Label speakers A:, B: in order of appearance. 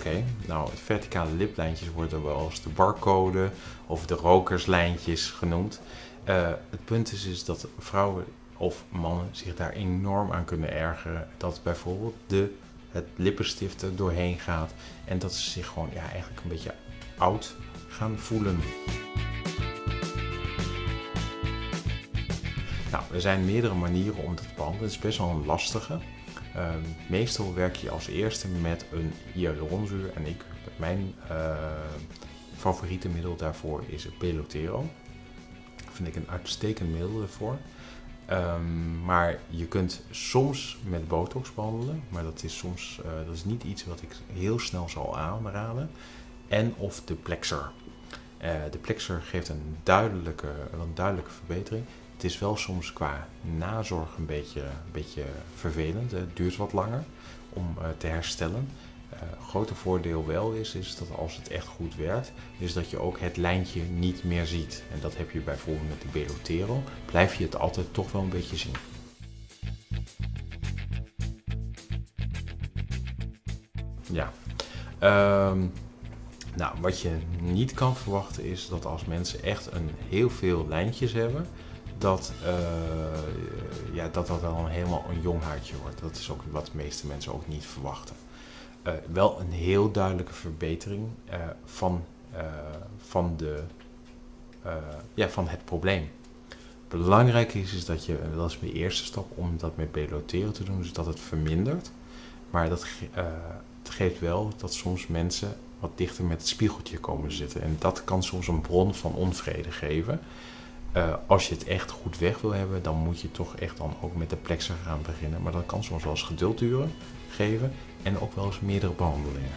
A: Oké, nou verticale liplijntjes worden wel als de barcode of de rokerslijntjes genoemd. Uh, het punt is, is dat vrouwen of mannen zich daar enorm aan kunnen ergeren. Dat bijvoorbeeld de, het lippenstift er doorheen gaat en dat ze zich gewoon ja, eigenlijk een beetje oud gaan voelen. Nou, er zijn meerdere manieren om dat te behandelen. Het is best wel een lastige. Um, meestal werk je als eerste met een hyaluronzuur en ik, mijn uh, favoriete middel daarvoor is Pelotero. Vind ik een uitstekend middel ervoor. Um, maar je kunt soms met botox behandelen, maar dat is soms uh, dat is niet iets wat ik heel snel zal aanraden. En of de plexer. Uh, de plexer geeft een duidelijke, een duidelijke verbetering. Het is wel soms qua nazorg een beetje, een beetje vervelend. Het duurt wat langer om uh, te herstellen. Uh, grote voordeel wel is, is dat als het echt goed werkt, is dat je ook het lijntje niet meer ziet. En dat heb je bijvoorbeeld met de Belotero. Blijf je het altijd toch wel een beetje zien. Ja. Um, nou, wat je niet kan verwachten is dat als mensen echt een heel veel lijntjes hebben, dat, uh, ja, dat dat dan helemaal een jong huidje wordt. Dat is ook wat de meeste mensen ook niet verwachten. Uh, wel een heel duidelijke verbetering uh, van, van, de, ja, van het probleem. Belangrijk is, is dat je, dat is mijn eerste stap om dat met beloteren te doen, dus dat het vermindert. Maar dat het geeft wel dat soms mensen wat dichter met het spiegeltje komen zitten. En dat kan soms een bron van onvrede geven. Uh, als je het echt goed weg wil hebben, dan moet je toch echt dan ook met de plexer gaan beginnen. Maar dat kan soms wel eens geduld duren, geven en ook wel eens meerdere behandelingen.